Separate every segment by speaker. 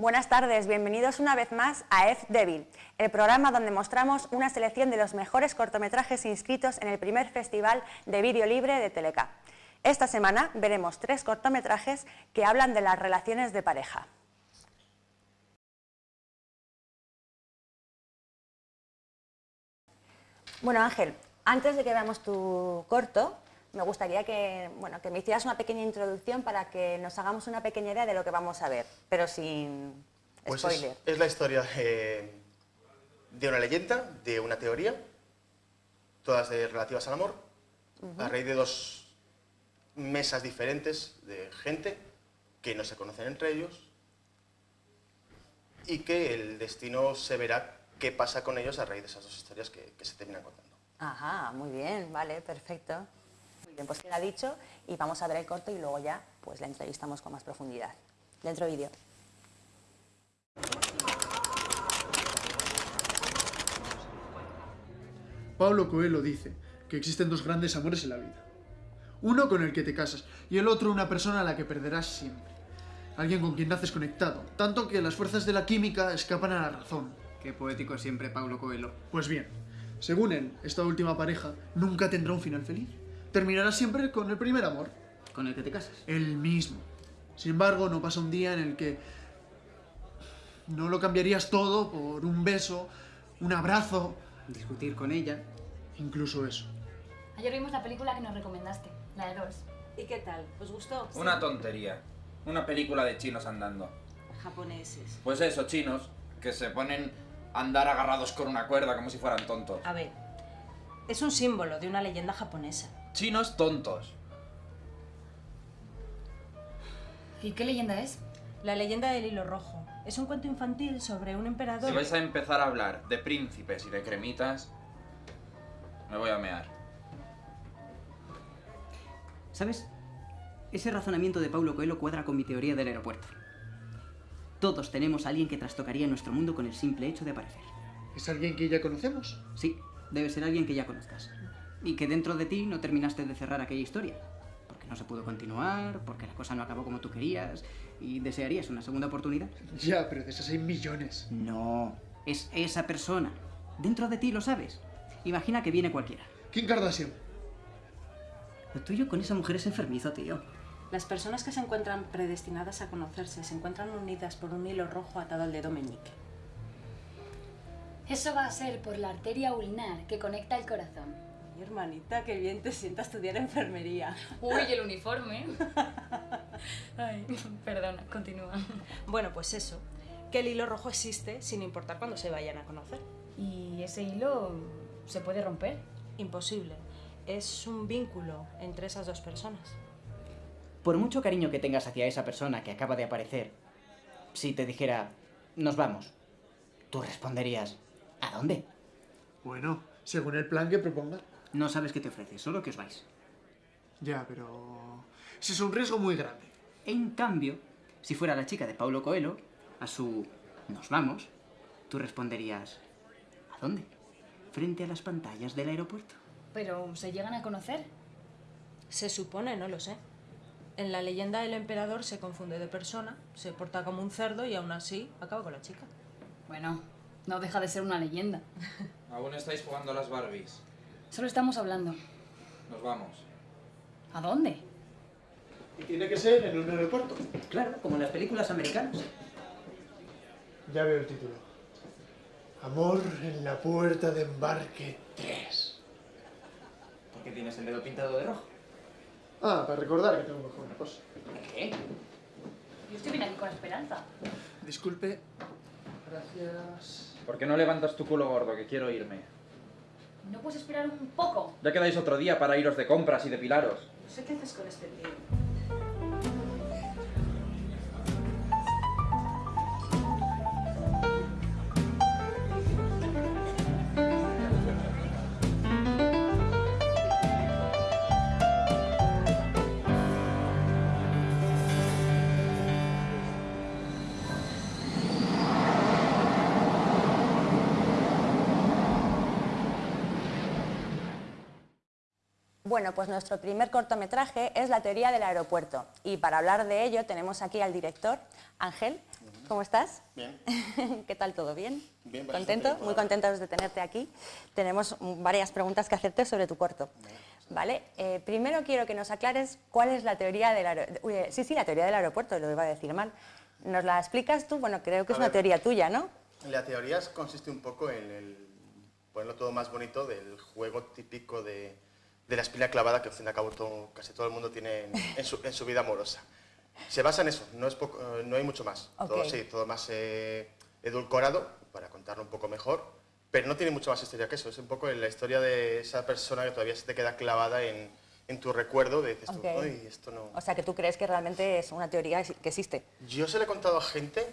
Speaker 1: Buenas tardes, bienvenidos una vez más a F Devil, el programa donde mostramos una selección de los mejores cortometrajes inscritos en el primer Festival de Vídeo Libre de Teleca. Esta semana veremos tres cortometrajes que hablan de las relaciones de pareja. Bueno Ángel, antes de que veamos tu corto, me gustaría que, bueno, que me hicieras una pequeña introducción para que nos hagamos una pequeña idea de lo que vamos a ver, pero sin
Speaker 2: Pues
Speaker 1: spoiler.
Speaker 2: es, es la historia eh, de una leyenda, de una teoría, todas de- relativas al amor, a raíz de dos mesas diferentes de gente que no se conocen entre ellos y que el destino se verá qué pasa con ellos a raíz de esas dos historias que, que se terminan contando.
Speaker 1: Ajá, muy bien, vale, perfecto. Bien, pues queda dicho y vamos a ver el corto y luego ya pues la entrevistamos con más profundidad. Dentro vídeo.
Speaker 3: Pablo Coelho dice que existen dos grandes amores en la vida. Uno con el que te casas y el otro una persona a la que perderás siempre. Alguien con quien naces conectado, tanto que las fuerzas de la química escapan a la razón.
Speaker 4: Qué poético siempre Paulo Coelho.
Speaker 3: Pues bien, según él, esta última pareja nunca tendrá un final feliz. Terminará siempre con el primer amor,
Speaker 4: ¿Con el que te casas?
Speaker 3: el mismo. Sin embargo, no pasa un día en el que no lo cambiarías todo por un beso, un abrazo,
Speaker 4: Discutir con ella.
Speaker 3: incluso eso.
Speaker 5: Ayer vimos la película que nos recomendaste, la de Dolls.
Speaker 6: ¿Y qué tal? ¿Os gustó?
Speaker 7: Una tontería. Una película de chinos andando.
Speaker 6: Japoneses.
Speaker 7: Pues eso, chinos, que se ponen a andar agarrados con una cuerda como si fueran tontos.
Speaker 6: A ver, es un símbolo de una leyenda japonesa.
Speaker 7: Chinos tontos.
Speaker 5: ¿Y qué leyenda es?
Speaker 6: La leyenda del hilo rojo. Es un cuento infantil sobre un emperador.
Speaker 7: Si vais a empezar a hablar de príncipes y de cremitas, me voy a mear.
Speaker 4: ¿Sabes? Ese razonamiento de Paulo Coelho cuadra con mi teoría del aeropuerto. Todos tenemos a alguien que trastocaría nuestro mundo con el simple hecho de aparecer.
Speaker 3: ¿Es alguien que ya conocemos?
Speaker 4: Sí, debe ser alguien que ya conozcas. Y que dentro de ti no terminaste de cerrar aquella historia. Porque no se pudo continuar, porque la cosa no acabó como tú querías y desearías una segunda oportunidad.
Speaker 3: Ya, pero de esas hay millones.
Speaker 4: No, es esa persona. Dentro de ti lo sabes. Imagina que viene cualquiera.
Speaker 3: Kim Kardashian.
Speaker 4: Lo tuyo con esa mujer es enfermizo, tío.
Speaker 6: Las personas que se encuentran predestinadas a conocerse se encuentran unidas por un hilo rojo atado al dedo meñique.
Speaker 5: Eso va a ser por la arteria ulnar que conecta el corazón.
Speaker 6: Hermanita, qué bien te sienta estudiar enfermería.
Speaker 5: Uy, el uniforme. Ay, perdona, continúa.
Speaker 6: Bueno, pues eso, que el hilo rojo existe sin importar cuándo se vayan a conocer.
Speaker 5: ¿Y ese hilo se puede romper?
Speaker 6: Imposible. Es un vínculo entre esas dos personas.
Speaker 4: Por mucho cariño que tengas hacia esa persona que acaba de aparecer, si te dijera, nos vamos, tú responderías, ¿a dónde?
Speaker 3: Bueno, según el plan que proponga.
Speaker 4: No sabes qué te ofrece, solo que os vais.
Speaker 3: Ya, pero... Ese es un riesgo muy grande.
Speaker 4: En cambio, si fuera la chica de Paulo Coelho, a su nos vamos, tú responderías, ¿a dónde? Frente a las pantallas del aeropuerto.
Speaker 5: ¿Pero se llegan a conocer?
Speaker 6: Se supone, no lo sé. En la leyenda el emperador se confunde de persona, se porta como un cerdo y aún así acaba con la chica.
Speaker 5: Bueno, no deja de ser una leyenda.
Speaker 7: Aún estáis jugando a las Barbies.
Speaker 5: Solo estamos hablando.
Speaker 7: Nos vamos.
Speaker 5: ¿A dónde?
Speaker 3: Y tiene que ser en un aeropuerto.
Speaker 4: Claro, como en las películas americanas.
Speaker 3: Ya veo el título. Amor en la puerta de embarque 3.
Speaker 4: ¿Por qué tienes el dedo pintado de rojo?
Speaker 3: Ah, para recordar que tengo que hacer una cosa.
Speaker 4: ¿Qué?
Speaker 5: Yo estoy bien aquí con Esperanza.
Speaker 3: Disculpe. Gracias.
Speaker 7: ¿Por qué no levantas tu culo gordo, que quiero irme?
Speaker 5: ¿No puedes esperar un poco?
Speaker 7: Ya quedáis otro día para iros de compras y depilaros.
Speaker 6: No sé qué haces con este tío.
Speaker 1: Bueno, pues nuestro primer cortometraje es La teoría del aeropuerto y para hablar de ello tenemos aquí al director, Ángel. ¿cómo estás?
Speaker 2: Bien.
Speaker 1: ¿Qué tal todo? ¿Bien?
Speaker 2: Bien,
Speaker 1: ¿Contento? Muy contentos de tenerte aquí. Tenemos varias preguntas que hacerte sobre tu corto. ¿Vale? Eh, primero quiero que nos aclares cuál es la teoría del aeropuerto. Sí, sí, la teoría del aeropuerto, lo iba a decir mal. ¿Nos la explicas tú? Bueno, creo que
Speaker 2: A
Speaker 1: es una teoría tuya, ¿no?
Speaker 2: La teoría consiste un poco en el ponerlo todo más bonito del juego típico de, de la espina clavada que al fin y al cabo todo- casi todo el mundo tiene en, en su, en su vida amorosa. Se basa en eso, no, es poco- eh, no hay mucho más. Todo,
Speaker 1: Ok.
Speaker 2: sí, todo más eh, edulcorado, para contarlo un poco mejor, pero no tiene mucho más historia que eso. Es un poco la historia de esa persona que todavía se te queda clavada en, en tu recuerdo de dices tú,
Speaker 1: Ok.
Speaker 2: "Ay, esto no...
Speaker 1: O sea, que tú crees que realmente es una teoría que existe.
Speaker 2: Yo se lo he contado a gente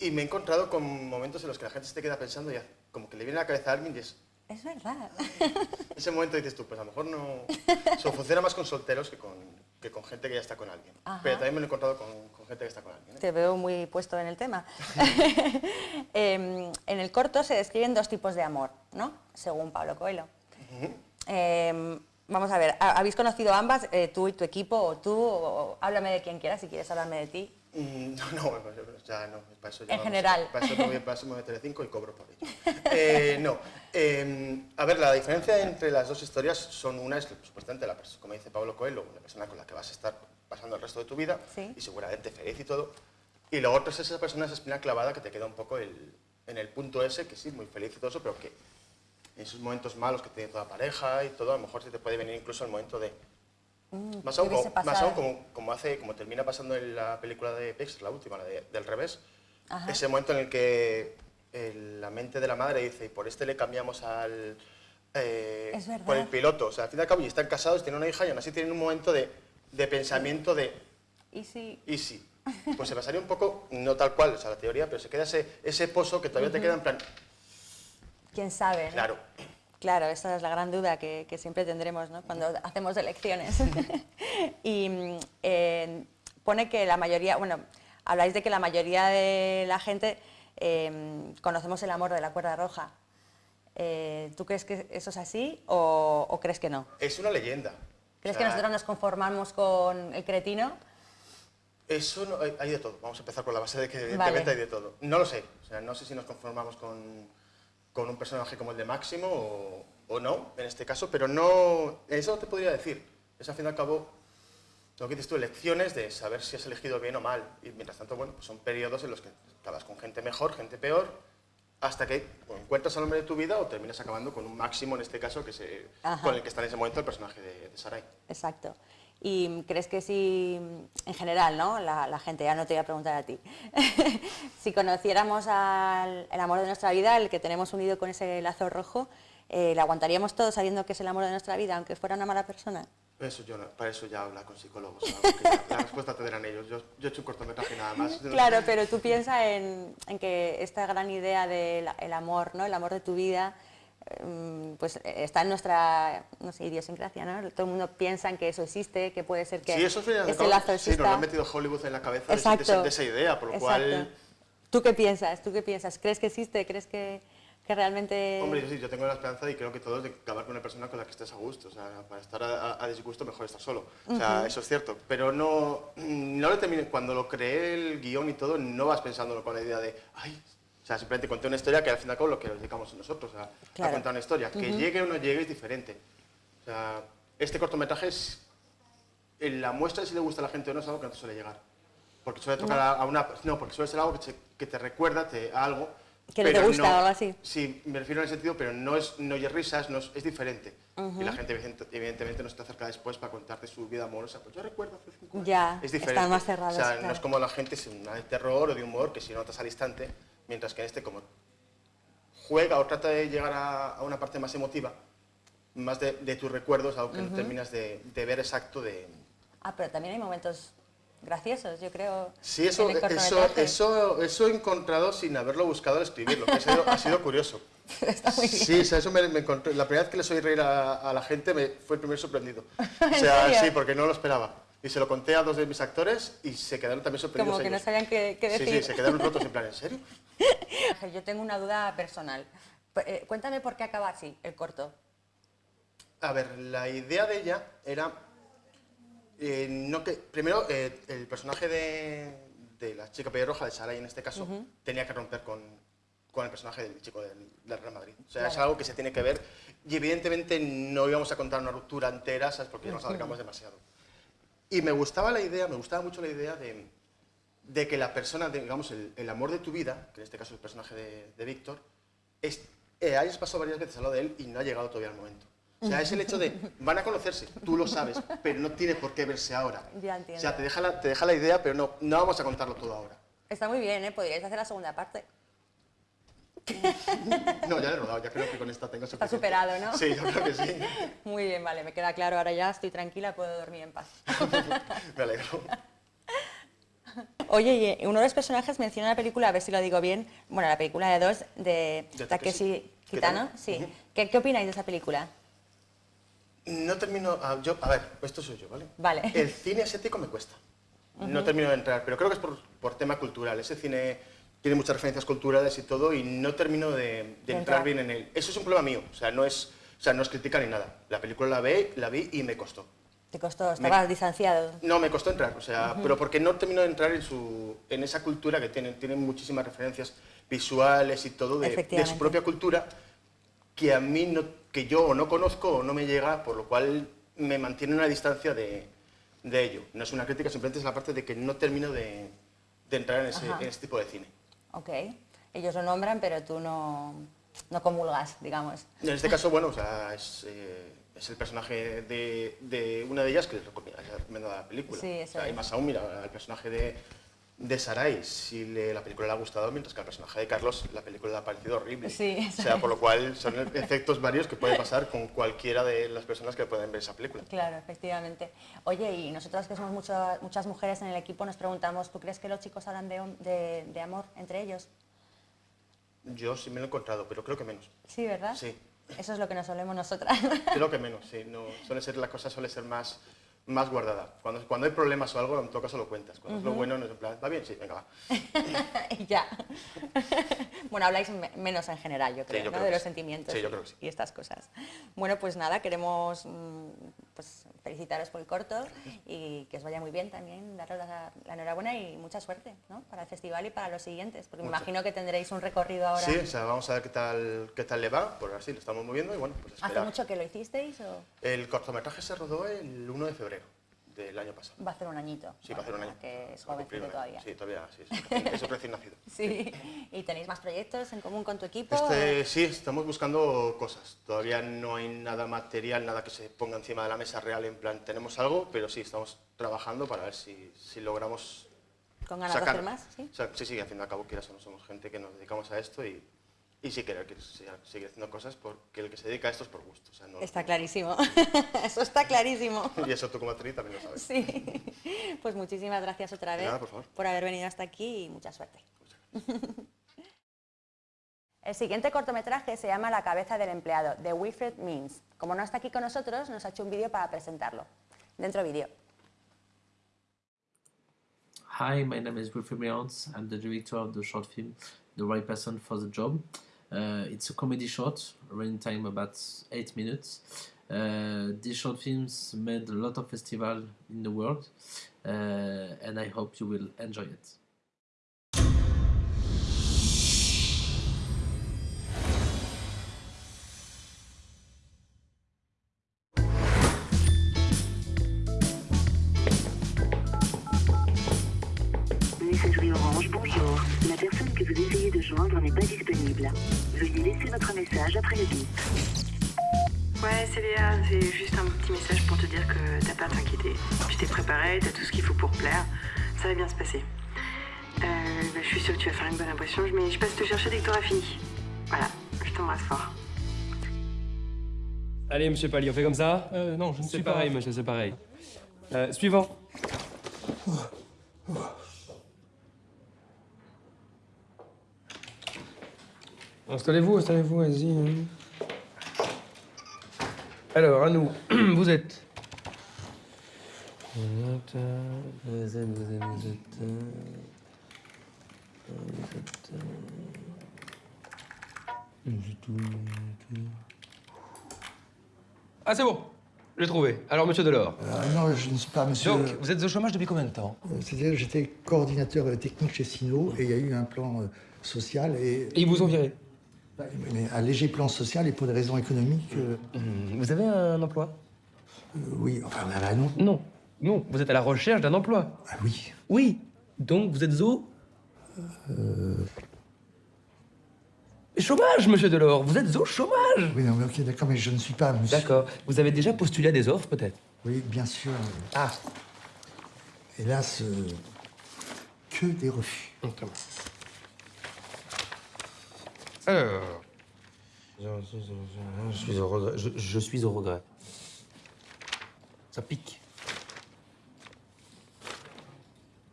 Speaker 2: y me he encontrado con momentos en los que la gente se te queda pensando y como que le viene a la cabeza a alguien y es
Speaker 1: Es verdad.
Speaker 2: ese momento dices tú, pues a lo mejor no... Funciona más con solteros que con, que con gente que ya está con alguien.
Speaker 1: Ajá.
Speaker 2: Pero también me lo he encontrado con, con gente que está con alguien. ¿eh?
Speaker 1: Te veo muy puesto en el tema. Em, en el corto se describen dos tipos de amor, ¿no? Según Pablo Coelho. Em, vamos a ver, ¿ha- ¿habéis conocido ambas, eh, tú y tu equipo, o tú? o- háblame de quien quieras, si quieres hablarme de ti.
Speaker 2: Mm, No, no, pues, ya no, para eso ya
Speaker 1: En
Speaker 2: vamos,
Speaker 1: general.
Speaker 2: Para eso, para eso me voy a Telecinco y cobro por ello. Eh, no, eh, a ver, la diferencia entre las dos historias son una es supuestamente la como dice Pablo Coelho, una persona con la que vas a estar pasando el resto de tu vida
Speaker 1: Sí.
Speaker 2: y seguramente feliz y todo. Y lo otro es esa persona, esa espina clavada que te queda un poco el- en el punto ese, que sí, muy feliz y todo eso, pero que en esos momentos malos que tiene toda pareja y todo, a lo mejor se te puede venir incluso el momento de más
Speaker 1: ¿qué
Speaker 2: aún, como, más aún como, como hace, como termina pasando en la película de Pixar, la última, la de- del revés,
Speaker 1: Ajá.
Speaker 2: ese momento en el que el- la mente de la madre dice, y por este le cambiamos al... eh,
Speaker 1: Es verdad.
Speaker 2: por el piloto, o sea, al fin y al cabo, y están casados, tienen una hija y aún así tienen un momento de, de pensamiento de,
Speaker 1: Y si...
Speaker 2: ¿y si? Pues se pasaría un poco, no tal cual, o sea, la teoría, pero se queda ese, ese pozo que todavía te queda en plan,
Speaker 1: ¿Quién sabe? no?
Speaker 2: claro,
Speaker 1: Claro, esa es la gran duda que, que siempre tendremos ¿no? cuando hacemos elecciones. y eh, pone que la mayoría, bueno, habláis de que la mayoría de la gente eh, conocemos el amor de la cuerda roja. Eh, ¿Tú crees que eso es así o, o crees que no?
Speaker 2: es una leyenda.
Speaker 1: ¿Crees
Speaker 2: O
Speaker 1: que nosotros nos conformamos con el cretino?
Speaker 2: Eso no, hay, de todo. Vamos a empezar por la base de que
Speaker 1: Vale.
Speaker 2: evidentemente hay de todo. No lo sé. O sea, no sé si nos conformamos con, con un personaje como el de Máximo o, o no, en este caso, pero no. Eso te podría decir. Es al fin y al cabo lo que dices tú, elecciones de saber si has elegido bien o mal. Y mientras tanto, bueno, pues son periodos en los que acabas con gente mejor, gente peor, hasta que o encuentras al hombre de tu vida o terminas acabando con un Máximo, en este caso, que se, con el que está en ese momento el personaje de, de Sarai.
Speaker 1: Exacto. ¿Y crees que si, en general, ¿no? la, la gente, ya no te voy a preguntar a ti, si conociéramos al el amor de nuestra vida, el que tenemos unido con ese lazo rojo, eh, ¿le aguantaríamos todo sabiendo que es el amor de nuestra vida, aunque fuera una mala persona?
Speaker 2: Eso yo no- para eso ya habla con psicólogos. la respuesta tendrán ellos. Yo, yo he hecho un cortometraje nada más.
Speaker 1: Claro, pero tú piensas en, en que esta gran idea del amor, ¿no? el amor de tu vida, mm, pues está en nuestra no sé, idiosincrasia, ¿no? Todo el mundo piensa en que eso existe, que puede ser que
Speaker 2: Sí, eso al
Speaker 1: ese lazo
Speaker 2: sí, nos lo han metido Hollywood en la cabeza de, de de esa idea, por lo
Speaker 1: Exacto.
Speaker 2: cual,
Speaker 1: ¿Tú qué piensas? ¿Tú qué piensas? ¿Crees que existe? ¿Crees que, que realmente...?
Speaker 2: hombre, yo sí, yo tengo la esperanza y creo que todos de acabar con una persona con la que estés a gusto. O sea, para estar a, a- a disgusto mejor estar solo. O sea, eso es cierto. Pero no, no lo terminé, cuando lo creé el guion y todo, no vas pensándolo con la idea de, ay, o sea, simplemente conté una historia que al fin y al cabo lo que nos dedicamos nosotros, a, a
Speaker 1: Claro.
Speaker 2: contar una historia. Que llegue o no llegue es diferente. O sea, este cortometraje es en la muestra de si le gusta a la gente o no es algo que no te suele llegar. Porque suele tocar a, a una... No, porque suele ser algo que te, que te recuerda te, a algo.
Speaker 1: Que no te gusta o algo así.
Speaker 2: Sí, me refiero en el sentido, pero no es no oye risas, no es, es diferente. Y la gente evidente- evidentemente no se te acerca después para contarte su vida amorosa. Pues yo recuerdo hace cinco años.
Speaker 1: Ya,
Speaker 2: es diferente.
Speaker 1: están más cerrados,
Speaker 2: O sea, no es como la gente, es una de terror o de humor, que si notas al instante, mientras que en este como juega o trata de llegar a, a una parte más emotiva, más de, de tus recuerdos, algo que no terminas de, de ver exacto de...
Speaker 1: Ah, pero también hay momentos graciosos, yo creo.
Speaker 2: Sí, eso, eso, eso, eso he encontrado sin haberlo buscado al escribirlo, que ha sido, ha sido curioso.
Speaker 1: Está muy bien.
Speaker 2: Sí, o sea, eso me, me encontré. La primera vez que les oí reír a, a la gente me, fue el primer sorprendido. O
Speaker 1: ¿En
Speaker 2: sea, sí, porque no lo esperaba. Y se lo conté a dos de mis actores y se quedaron también sorprendidos.
Speaker 1: Como que no
Speaker 2: ellos.
Speaker 1: sabían qué, qué
Speaker 2: Sí,
Speaker 1: decir.
Speaker 2: sí, se quedaron rotos en plan, ¿en serio?
Speaker 1: Yo tengo una duda personal. Eh, cuéntame por qué acaba así el corto.
Speaker 2: A ver, la idea de ella era. Eh, no que, primero, eh, el personaje de, de la chica pelirroja, de Sarai en este caso, tenía que romper con, con el personaje del chico del, del Real Madrid. O sea, es algo que se tiene que ver y evidentemente no íbamos a contar una ruptura entera, ¿sabes? Porque nos alargamos demasiado. Y me gustaba la idea, me gustaba mucho la idea de, de que la persona, digamos, el, el amor de tu vida, que en este caso es el personaje de, de Víctor, es, eh, hayas pasado varias veces al lado de él y no ha llegado todavía el momento. O sea, es el hecho de, van a conocerse, tú lo sabes, pero no tiene por qué verse ahora.
Speaker 1: Ya entiendo.
Speaker 2: O sea, te deja la, te deja la idea, pero no, no vamos a contarlo todo ahora.
Speaker 1: Está muy bien, ¿eh? Podríais hacer la segunda parte.
Speaker 2: No, ya lo he rodado, ya creo que con esta tengo
Speaker 1: Está
Speaker 2: suficiente.
Speaker 1: superado, ¿no?
Speaker 2: Sí, yo creo que sí.
Speaker 1: Muy bien, vale, me queda claro. Ahora ya estoy tranquila, puedo dormir en paz.
Speaker 2: Me alegro.
Speaker 1: Oye, y uno de los personajes menciona en la película, a ver si lo digo bien, bueno, la película de dos de
Speaker 2: De
Speaker 1: Takeshi Kitano, sí. ¿Qué, ¿Qué opináis de esa película?
Speaker 2: No termino, ah, yo, a ver, esto soy yo, ¿vale?
Speaker 1: Vale.
Speaker 2: El cine asiático me cuesta. No termino de entrar, pero creo que es por, por tema cultural. Ese cine tiene muchas referencias culturales y todo, y no termino de, de entrar
Speaker 1: entrar.
Speaker 2: bien en él. Eso es un problema mío, o sea, no es, o sea, no es crítica ni nada. La película la vi, la vi y me costó.
Speaker 1: ¿Te costó? ¿Estabas distanciado?
Speaker 2: No, me costó entrar, o sea, pero porque no termino de entrar en, su, en esa cultura que tienen, tienen muchísimas referencias visuales y todo de, su propia cultura que a mí no, que yo o no conozco o no me llega, por lo cual me mantiene una distancia de, de ello. No es una crítica, simplemente es la parte de que no termino de, de entrar en ese,
Speaker 1: Ajá.
Speaker 2: en ese tipo de cine.
Speaker 1: Ok. Ellos lo nombran, pero tú no, no comulgas, digamos.
Speaker 2: En este caso, bueno, o sea, es, eh, es el personaje de, de una de ellas que les recomiendo la película.
Speaker 1: Sí, eso
Speaker 2: o sea, y
Speaker 1: es.
Speaker 2: más aún, mira, el personaje de, de Sarai, si le- la película le ha gustado, mientras que al personaje de Carlos la película le ha parecido horrible.
Speaker 1: Sí,
Speaker 2: O sea, por lo cual son efectos varios que puede pasar con cualquiera de las personas que pueden ver esa película.
Speaker 1: Claro, efectivamente. Oye, y nosotras que somos mucho- muchas mujeres en el equipo nos preguntamos, ¿tú crees que los chicos hablan de, de, de amor entre ellos?
Speaker 2: Yo sí me lo he encontrado, pero creo que menos.
Speaker 1: Sí, ¿verdad?
Speaker 2: Sí.
Speaker 1: Eso es lo que nos solemos nosotras.
Speaker 2: Creo que menos, sí. No, suele ser, la cosa suele ser más, más guardada. Cuando, cuando hay problemas o algo, en todo caso lo cuentas. Cuando es lo bueno, no es en plan, ¿va bien? Sí, venga, va.
Speaker 1: y ya. bueno, habláis me- menos en general, yo creo,
Speaker 2: yo
Speaker 1: ¿no?
Speaker 2: creo
Speaker 1: de los
Speaker 2: sí.
Speaker 1: sentimientos
Speaker 2: Sí, yo creo que sí.
Speaker 1: y estas cosas. Bueno, pues nada, queremos mm, pues, felicitaros por el corto y que os vaya muy bien también, daros la, la enhorabuena y mucha suerte ¿no? para el festival y para los siguientes, porque me imagino que tendréis un recorrido ahora.
Speaker 2: Sí, o sea, vamos a ver qué tal, qué tal le va, por así lo estamos moviendo y bueno, pues
Speaker 1: ¿Hace
Speaker 2: esperar.
Speaker 1: mucho que lo hicisteis o
Speaker 2: El cortometraje se rodó el 1 de febrero del año pasado.
Speaker 1: va a hacer un añito?
Speaker 2: Sí, va a hacer un año.
Speaker 1: Que es jovencito todavía.
Speaker 2: Sí, todavía, sí. Es recién- nacido.
Speaker 1: Sí. ¿Y tenéis más proyectos en común con tu equipo?
Speaker 2: Este, sí, estamos buscando cosas. Todavía no hay nada material, nada que se ponga encima de la mesa real en plan, tenemos algo, pero sí, estamos trabajando para ver si, si logramos
Speaker 1: ¿Con ganas de
Speaker 2: sacar-
Speaker 1: hacer más? ¿sí?
Speaker 2: o sea, sí, sí, al fin y al cabo, quieras o no, somos gente que nos dedicamos a esto y, y sí querer que se- seguir haciendo cosas porque el que se dedica a esto es por gusto. O sea, no-
Speaker 1: Está clarísimo. Eso está clarísimo.
Speaker 2: Y eso tú como actriz también lo sabes.
Speaker 1: Sí. Pues muchísimas gracias otra vez
Speaker 2: nada, por favor.
Speaker 1: haber venido hasta aquí y mucha suerte. El siguiente cortometraje se llama La cabeza del empleado, de Wilfred Means. Como no está aquí con nosotros, nos ha hecho un vídeo para presentarlo. Dentro vídeo.
Speaker 8: Hi, my name is Wilfried Meons. I'm the director of the short film The Right Person for the Job. Uh, it's a comedy short, running time about eight minutes. Uh, these short films made a lot of festival in the world, uh, and I hope you will enjoy it.
Speaker 9: Laisser votre message après le bip.
Speaker 10: Ouais, c'est Léa, c'est juste un petit message pour te dire que t'as pas à t'inquiéter. Tu t'es préparé, t'as tout ce qu'il faut pour plaire. Ça va bien se passer. Euh, bah, je suis sûre que tu vas faire une bonne impression, mais je passe te chercher dès que t'auras fini. Voilà, je t'embrasse fort.
Speaker 11: Allez, monsieur Pali, on fait comme ça?
Speaker 12: Euh, non, je ne
Speaker 11: C'est
Speaker 12: suis pas.
Speaker 11: pareil, monsieur, c'est pareil. Euh, suivant. Installez-vous, installez-vous, vas-y. hein. Alors, à nous, vous êtes. Vous êtes, vous êtes, vous êtes, vous êtes, vous êtes, vous êtes où, vous êtes où? Ah, c'est bon J'ai trouvé. Alors, monsieur Delors.
Speaker 12: Euh, non, je ne suis pas monsieur.
Speaker 11: Donc, vous êtes au chômage depuis combien de temps?
Speaker 12: Euh, C'est-à-dire j'étais coordinateur technique chez Sino et il y a eu un plan euh, social et.
Speaker 11: Et ils vous ont viré
Speaker 12: mais un léger plan social et pour des raisons économiques. euh,
Speaker 11: Vous avez un emploi?
Speaker 12: euh, oui, enfin, bah, bah, non.
Speaker 11: Non. Non, vous êtes à la recherche d'un emploi.
Speaker 12: Ah oui.
Speaker 11: Oui. Donc, vous êtes au
Speaker 12: Euh,
Speaker 11: chômage, monsieur Delors. Vous êtes au chômage.
Speaker 12: oui, non, mais ok, d'accord, mais je ne suis pas monsieur.
Speaker 11: D'accord. Vous avez déjà postulé à des offres, peut-être?
Speaker 12: Oui, bien sûr.
Speaker 11: Ah.
Speaker 12: Hélas, que des refus.
Speaker 11: Alors. Je suis au regret. Je, je suis au regret. Ça pique.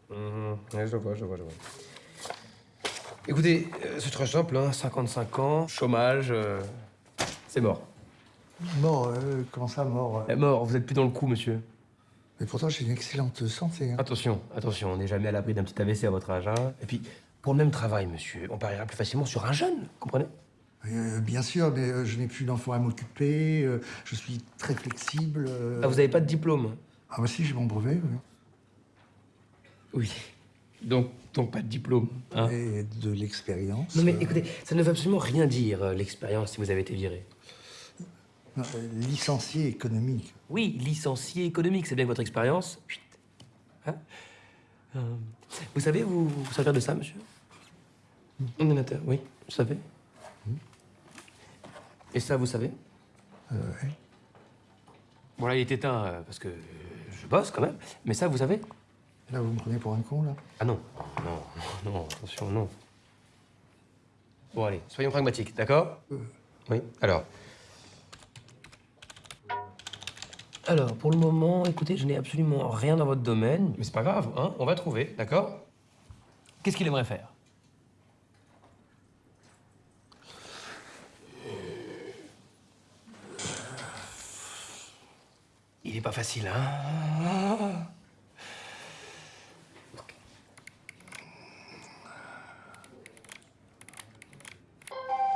Speaker 11: Ouais, je vois, je vois, je vois. Écoutez, euh, c'est très simple, hein. 55 ans, chômage, euh, c'est mort.
Speaker 12: Mort, euh, comment ça, mort
Speaker 11: Eh, mort, vous êtes plus dans le coup, monsieur.
Speaker 12: Mais pourtant, j'ai une excellente santé. hein.
Speaker 11: Attention, attention, on n'est jamais à l'abri d'un petit AVC à votre âge. Hein. Et puis, pour le même travail, monsieur, on pariera plus facilement sur un jeune, comprenez?
Speaker 12: Euh, bien sûr, mais euh, je n'ai plus d'enfants à m'occuper, euh, je suis très flexible. euh.
Speaker 11: Ah, vous n'avez pas de diplôme
Speaker 12: Ah, bah si, j'ai mon brevet. oui.
Speaker 11: Oui. Donc, donc pas de diplôme. Hein?
Speaker 12: Et de l'expérience.
Speaker 11: non mais
Speaker 12: euh,
Speaker 11: écoutez, ça ne veut absolument rien dire, l'expérience, si vous avez été viré.
Speaker 12: non, licencié économique.
Speaker 11: Oui, licencié économique, c'est bien votre expérience. Hein? Euh, vous savez vous, vous servir de ça, monsieur? Ordinateur, oui, vous savez. Et ça, vous savez
Speaker 12: Euh, ouais.
Speaker 11: Bon, là, il est éteint euh, parce que euh, je bosse quand même. Mais ça, vous savez
Speaker 12: Là, vous me prenez pour un con, là
Speaker 11: Ah non, non, non, attention, non. Bon, allez, soyons pragmatiques, d'accord Oui, alors. Alors, pour le moment, écoutez, je n'ai absolument rien dans votre domaine. Mais c'est pas grave, hein, on va trouver, d'accord? Qu'est-ce qu'il aimerait faire? Pas facile, hein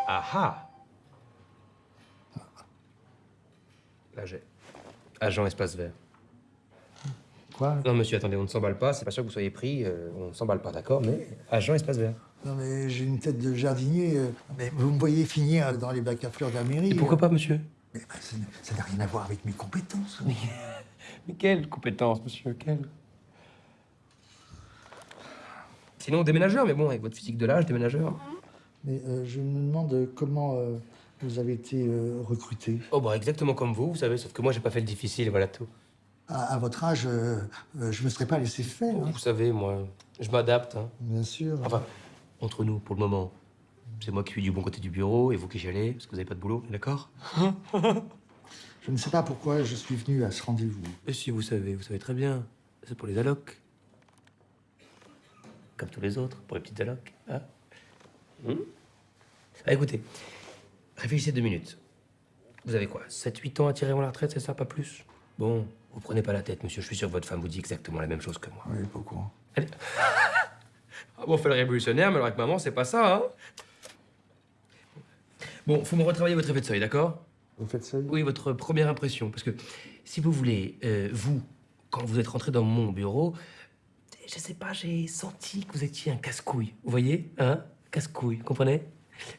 Speaker 11: Ah ah Là, j'ai. Agent espace vert.
Speaker 12: Quoi?
Speaker 11: Non, monsieur, attendez, on ne s'emballe pas. C'est pas sûr que vous soyez pris. euh, on ne s'emballe pas, d'accord Mais agent espace vert.
Speaker 12: Non, mais j'ai une tête de jardinier. euh, mais vous me voyez finir dans les bacs à fleurs de la mairie.
Speaker 11: Et pourquoi pas, monsieur?
Speaker 12: Mais bah, ça n'a- rien à voir avec mes compétences.
Speaker 11: Mais quelle compétence, monsieur Quelle Sinon, déménageur, mais bon, avec votre physique de l'âge, déménageur.
Speaker 12: Mais euh, je me demande comment euh, vous avez été euh, recruté.
Speaker 11: Oh, bah, exactement comme vous, vous savez, sauf que moi, j'ai pas fait le difficile, voilà tout.
Speaker 12: À, à votre âge, je me serais pas laissé faire. hein.
Speaker 11: Vous savez, moi, je m'adapte. Hein.
Speaker 12: Bien sûr.
Speaker 11: Enfin, entre nous, pour le moment, c'est moi qui suis du bon côté du bureau et vous qui gélez, parce que vous n'avez pas de boulot, d'accord
Speaker 12: Je ne sais pas pourquoi je suis venu à ce rendez-vous.
Speaker 11: Et si vous savez, vous savez très bien, c'est pour les allocs. Comme tous les autres, pour les petites allocs. Hein Hmm Ah, écoutez, réfléchissez deux minutes. Vous avez quoi 7-8 ans à tirer avant la retraite, c'est ça, pas plus? Bon, vous prenez pas la tête, monsieur, je suis sûr que votre femme vous dit exactement la même chose que moi.
Speaker 12: Oui, pas au courant.
Speaker 11: Allez. Ah bon, on fait le révolutionnaire, mais alors avec maman, c'est pas ça, hein? Bon, faut me retravailler votre effet de seuil, d'accord?
Speaker 12: Vous faites ça
Speaker 11: Oui, votre première impression. Parce que, si vous voulez, euh, vous, quand vous êtes rentré dans mon bureau, je sais pas, j'ai senti que vous étiez un casse-couille. Vous voyez Hein? Casse-couille, comprenez?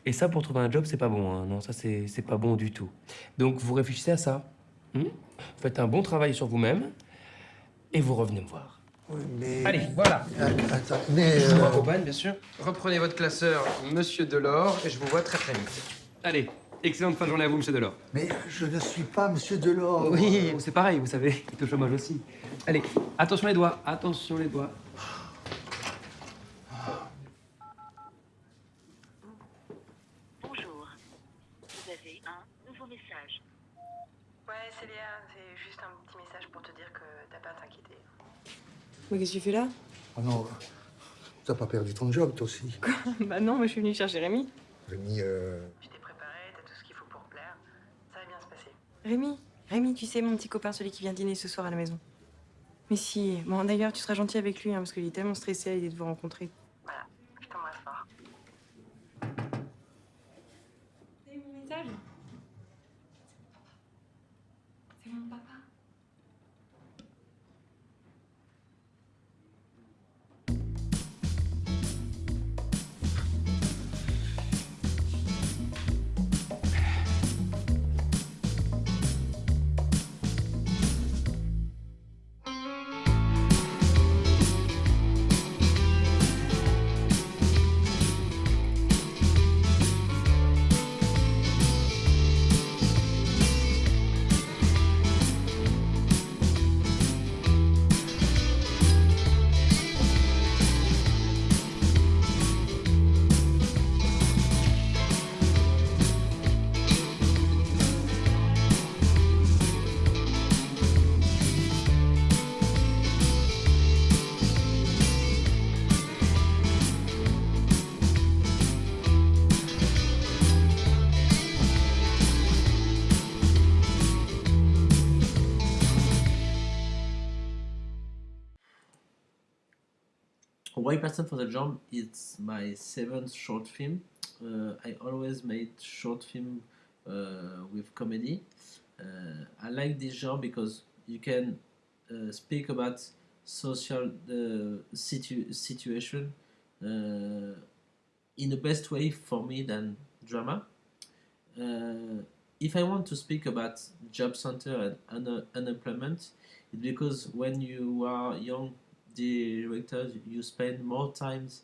Speaker 11: Et ça, pour trouver un job, c'est pas bon. Hein. Non, ça, c'est c'est pas bon du tout. Donc, vous réfléchissez à ça. hmm? Faites un bon travail sur vous-même et vous revenez me voir.
Speaker 12: Oui, mais...
Speaker 11: Allez, voilà.
Speaker 12: Ah, Attends, mais...
Speaker 11: Je
Speaker 12: euh,
Speaker 11: vous accompagne, bien sûr. Reprenez votre classeur, monsieur Delors, et je vous vois très très vite. Allez, excellente fin de journée à vous, monsieur Delors.
Speaker 12: Mais je ne suis pas Monsieur Delors.
Speaker 11: Oui, c'est pareil, vous savez, il est au chômage aussi. Allez, attention les doigts, attention les doigts.
Speaker 9: Bonjour. Vous avez un nouveau message.
Speaker 10: Ouais, c'est Léa, c'est juste un petit message pour te dire que t'as pas à t'inquiéter.
Speaker 13: Mais qu'est-ce que tu fais là?
Speaker 12: Ah non, t'as pas perdu ton job, toi aussi.
Speaker 13: Bah non, moi je suis venue chercher Rémi.
Speaker 12: Rémi, euh...
Speaker 10: Tu t'es préparé, t'as tout ce qu'il faut pour plaire. Ça va bien se passer.
Speaker 13: Rémi Rémi, tu sais, mon petit copain, celui qui vient dîner ce soir à la maison. Mais si, bon d'ailleurs, tu seras gentil avec lui, hein, parce qu'il est tellement stressé à l'idée de vous rencontrer.
Speaker 8: White Person for the Job, it's my seventh short film. Uh, I always made short film uh, with comedy. Uh, I like this genre because you can uh, speak about social uh, situ- situation uh, in the best way for me than drama. If I want to speak about job center and un- unemployment, it's because when you are young directors, you spend more times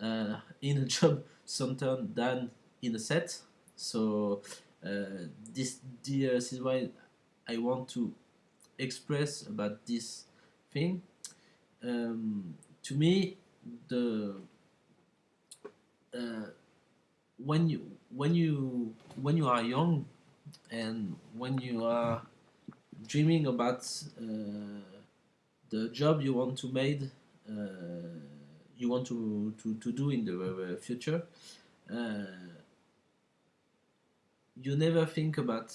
Speaker 8: uh, in a job center than in a set. So uh, this, this is why I want to express about this thing. Um, to me, the uh, when you when you when you are young and when you are dreaming about uh, the job you want to make uh, you want to, to, to do in the uh, future uh, you never think about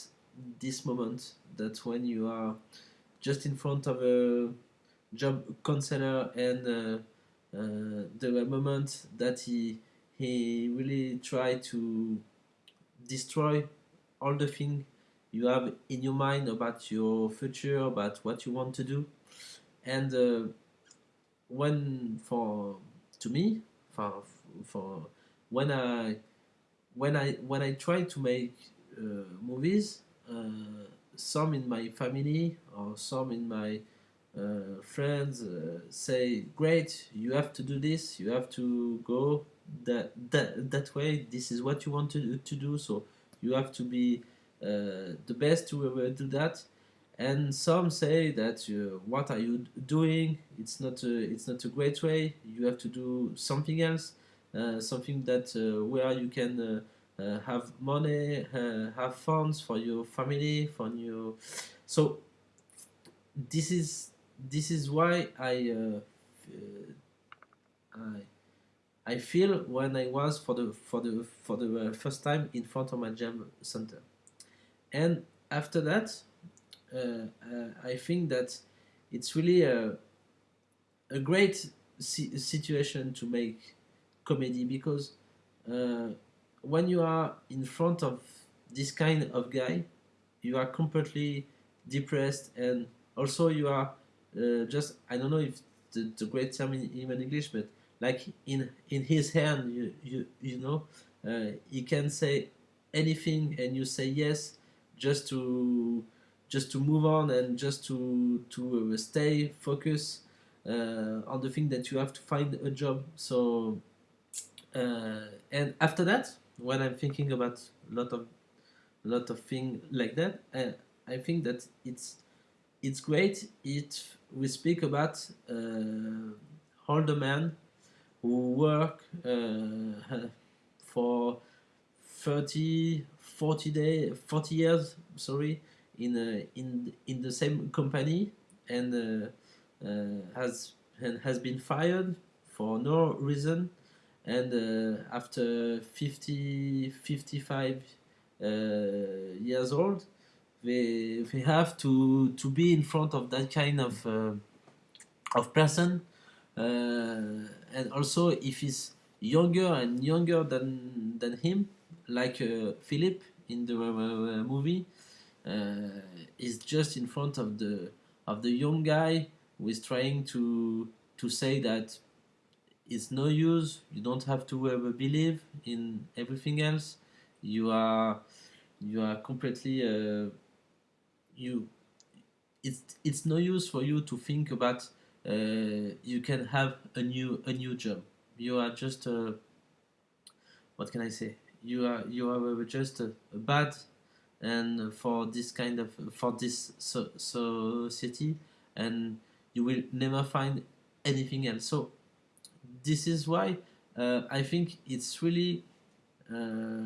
Speaker 8: this moment that when you are just in front of a job counselor and uh, uh, the moment that he he really try to destroy all the thing you have in your mind about your future about what you want to do and uh, when for to me for for when i when i when i try to make uh, movies uh, some in my family or some in my uh, friends uh, say great you have to do this you have to go that that that way this is what you want to, to do so you have to be uh, the best to ever do that and some say that uh, what are you doing? It's not a, it's not a great way. You have to do something else uh, something that uh, where you can uh, uh, have money uh, have funds for your family for your so this is this is why I I I feel when I was for the for the for the first time in front of my jam center, and after that, I think that it's really a a great si- situation to make comedy because uh, when you are in front of this kind of guy, you are completely depressed and also you are uh, just I don't know if the, the great term in, even English, but like in in his hand you you, you know uh, he can say anything and you say yes just to just to move on and just to to uh, stay focused uh, on the thing that you have to find a job. So uh, and after that when i'm thinking about a lot of lot of things like that uh, i think that it's it's great if we speak about uh, older men who work uh, for 30 40 day 40 years sorry in a, in in the same company and uh, uh, has and has been fired for no reason. And uh, after 50 55 uh, years old they they have to to be in front of that kind of uh, of person. Uh, and also if he's younger and younger than than him like uh, Philip in the uh, movie uh, is just in front of the of the young guy who is trying to to say that it's no use you don't have to ever believe in everything else. You are you are completely uh, you it's it's no use for you to think about uh, you can have a new a new job. You are just uh, what can i say? You are you are just a, a bad and for this kind of for this so, society and you will never find anything else. So this is why uh, i think it's really uh,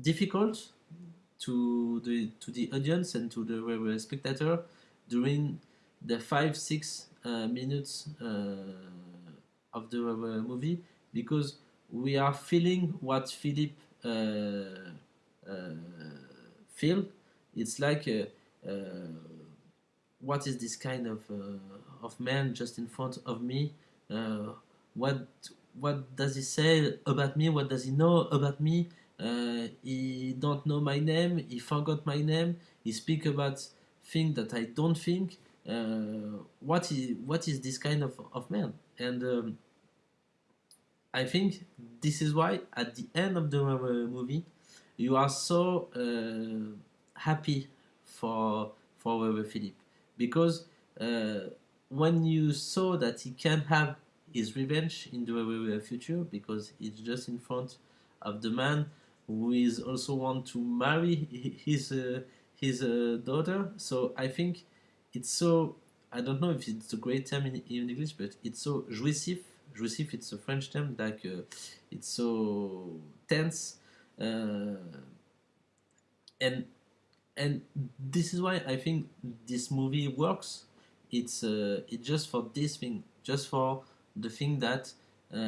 Speaker 8: difficult to the to the audience and to the spectator during the five six uh, minutes uh, of the uh, movie because we are feeling what Philip uh, feel. It's like uh, uh, what is this kind of of man just in front of me? What what does he say about me? What does he know about me? Uh, he don't know my name. He forgot my name. He speak about things that I don't think. Uh, what is what is this kind of of man? And um, I think this is why at the end of the movie, you are so uh, happy for for uh, Philip because uh, when you saw that he can have his revenge in the uh, future because it's just in front of the man who is also want to marry his uh, his uh, daughter. So I think it's so I don't know if it's a great term in, in English, but it's so jouissif. Jouissif, it's a French term. Like uh, it's so tense, and and this is why I think this movie works. It's uh, just for this thing, just for the thing that uh,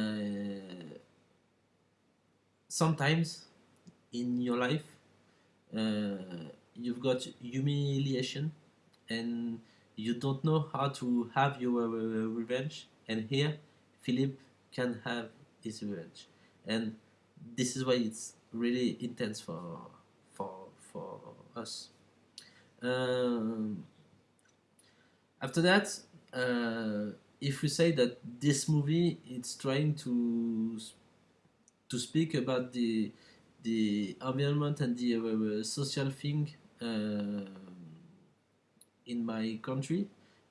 Speaker 8: sometimes in your life uh, you've got humiliation and you don't know how to have your uh, revenge and here philip can have his revenge and this is why it's really intense for for for us. Um, after that uh, if we say that this movie it's trying to to speak about the the environment and the uh, social thing uh, in my country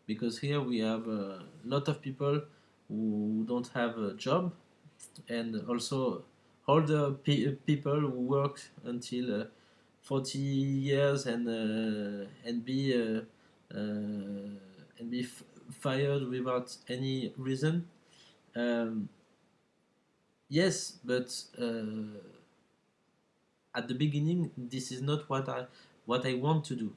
Speaker 8: because here we have a lot of people who don't have a job and also older pe- people who work until uh, 40 years and uh, and be uh, uh, and be fired without any reason. Um, yes but uh, at the beginning this is not what i what i want to do.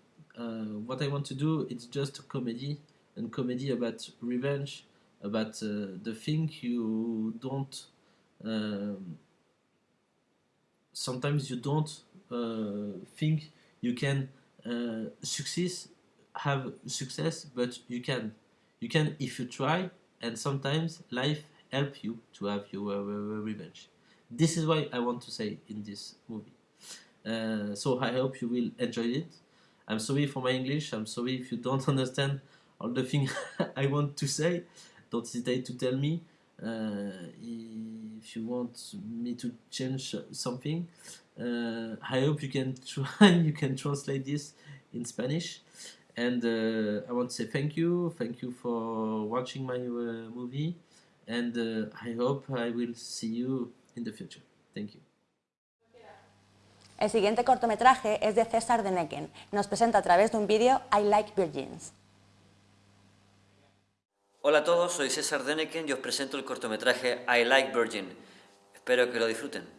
Speaker 8: What i want to do it's just a comedy and comedy about revenge about the thing you don't um, sometimes you don't uh, think you can uh, success have success but you can. You can if you try and sometimes life help you to have your uh, revenge. This is why i want to say in this movie. Uh, so i hope you will enjoy it. I'm sorry for my english. I'm sorry if you don't understand all the things i want to say. Don't hesitate to tell me if you want me to change something uh, i hope you can try you can translate this in spanish and uh, I want to say thank you, thank you for watching my uh, movie, and uh, I hope I will see you in the future. Thank you.
Speaker 1: El siguiente cortometraje es de César Deneken. Nos presenta a través de un vídeo I Like Virgins.
Speaker 14: Hola a todos, soy César Deneken y os presento el cortometraje I Like Virgin. Espero que lo disfruten.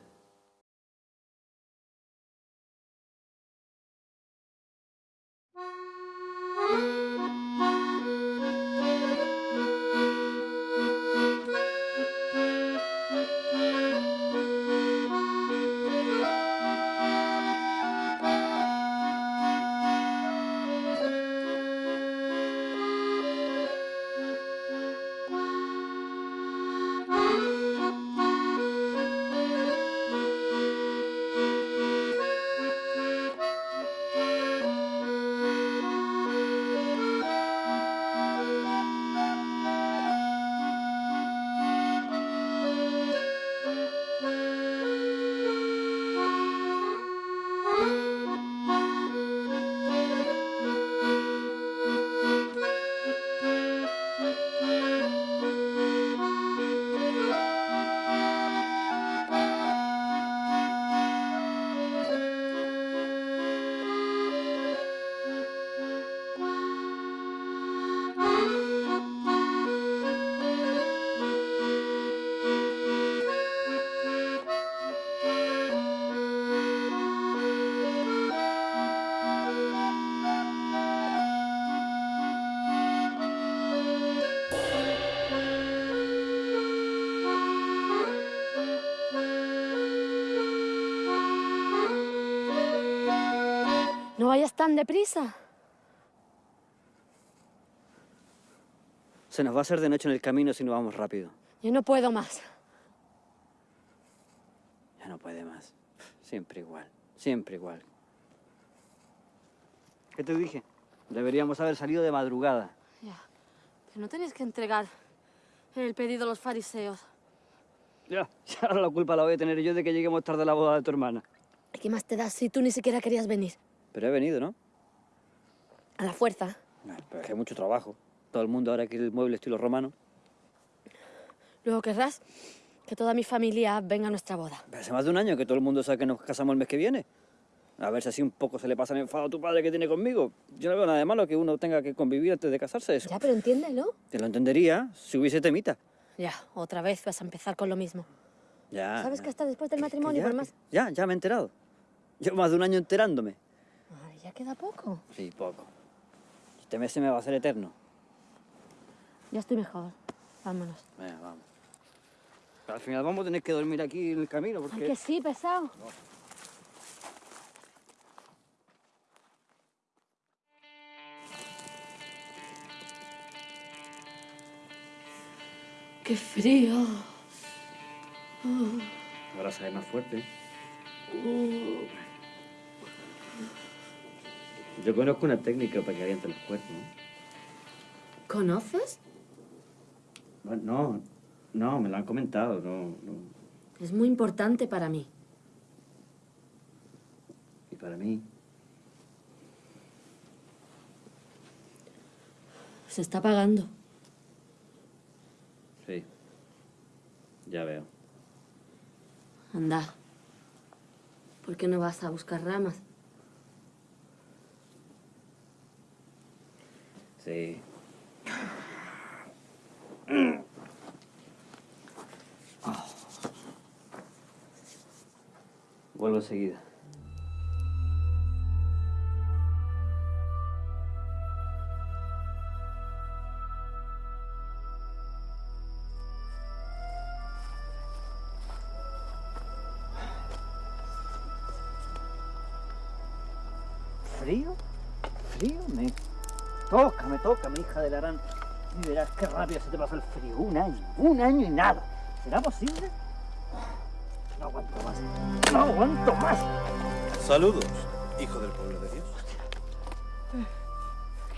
Speaker 15: Tan deprisa. Se nos va a hacer de noche en el camino si no vamos rápido.
Speaker 16: Yo no puedo más.
Speaker 15: Ya no puede más. Siempre igual. Siempre igual. ¿Qué te dije? Deberíamos haber salido de madrugada.
Speaker 16: Ya. Pero no tenéis que entregar el pedido a los fariseos.
Speaker 15: Ya, ya ahora la culpa la voy a tener yo de que lleguemos tarde a la boda de tu hermana.
Speaker 16: ¿Y ¿Qué más te das si tú ni siquiera querías venir?
Speaker 15: Pero he venido, ¿no?
Speaker 16: A la fuerza.
Speaker 15: Pero es que hay mucho trabajo. Todo el mundo ahora quiere el mueble estilo romano.
Speaker 16: Luego querrás que toda mi familia venga a nuestra boda.
Speaker 15: Pero hace más de un año que todo el mundo sabe que nos casamos el mes que viene. A ver si así un poco se le pasa el enfado a tu padre que tiene conmigo. Yo no veo nada de malo que uno tenga que convivir antes de casarse. Eso.
Speaker 16: Ya, pero entiéndelo.
Speaker 15: Te lo entendería si hubiese temita.
Speaker 16: Ya, otra vez vas a empezar con lo mismo.
Speaker 15: Ya.
Speaker 16: ¿Sabes que hasta después del matrimonio,
Speaker 15: ya,
Speaker 16: por más...
Speaker 15: Ya, ya me he enterado. Llevo más de un año enterándome.
Speaker 16: Ya queda poco.
Speaker 15: Sí, poco. Este mes se me va a hacer eterno.
Speaker 16: Ya estoy mejor. Vámonos.
Speaker 15: Venga, vamos. Pero al final vamos a tener que dormir aquí en el camino porque...
Speaker 16: Ay, que sí, pesado. ¡Qué frío!
Speaker 15: Ahora sale más fuerte. Yo conozco una técnica para que alienten los cuerpos.
Speaker 16: ¿Conoces?
Speaker 15: Bueno, no, no, me lo han comentado, no, no.
Speaker 16: Es muy importante para mí.
Speaker 15: Y para mí,
Speaker 16: Se está pagando.
Speaker 15: sí. Ya veo.
Speaker 16: Anda. ¿Por qué no vas a buscar ramas?
Speaker 15: Ah. Vuelvo enseguida. Y verás qué rápido se te pasa el frío. Un año, un año y nada. ¿Será posible? No aguanto más. No aguanto más.
Speaker 17: Saludos, hijo del pueblo de Dios.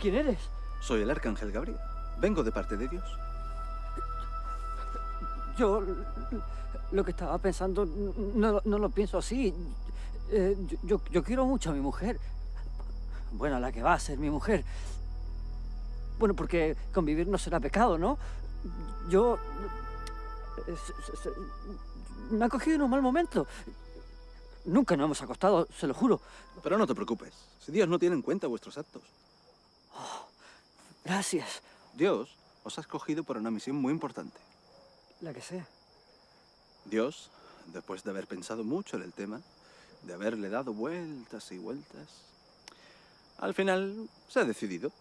Speaker 15: ¿Quién eres?
Speaker 17: Soy el arcángel Gabriel. Vengo de parte de Dios.
Speaker 15: Yo lo que estaba pensando no, no lo pienso así. Eh, yo, yo, yo quiero mucho a mi mujer. Bueno, a la que va a ser mi mujer. Bueno, porque convivir no será pecado, ¿no? Yo... eh, me ha cogido en un mal momento. Nunca nos hemos acostado, se lo juro.
Speaker 17: Pero no te preocupes, si Dios no tiene en cuenta vuestros actos.
Speaker 15: Gracias.
Speaker 17: Dios os ha escogido para una misión muy importante.
Speaker 15: La que sea.
Speaker 17: Dios, después de haber pensado mucho en el tema, de haberle dado vueltas y vueltas, al final se ha decidido.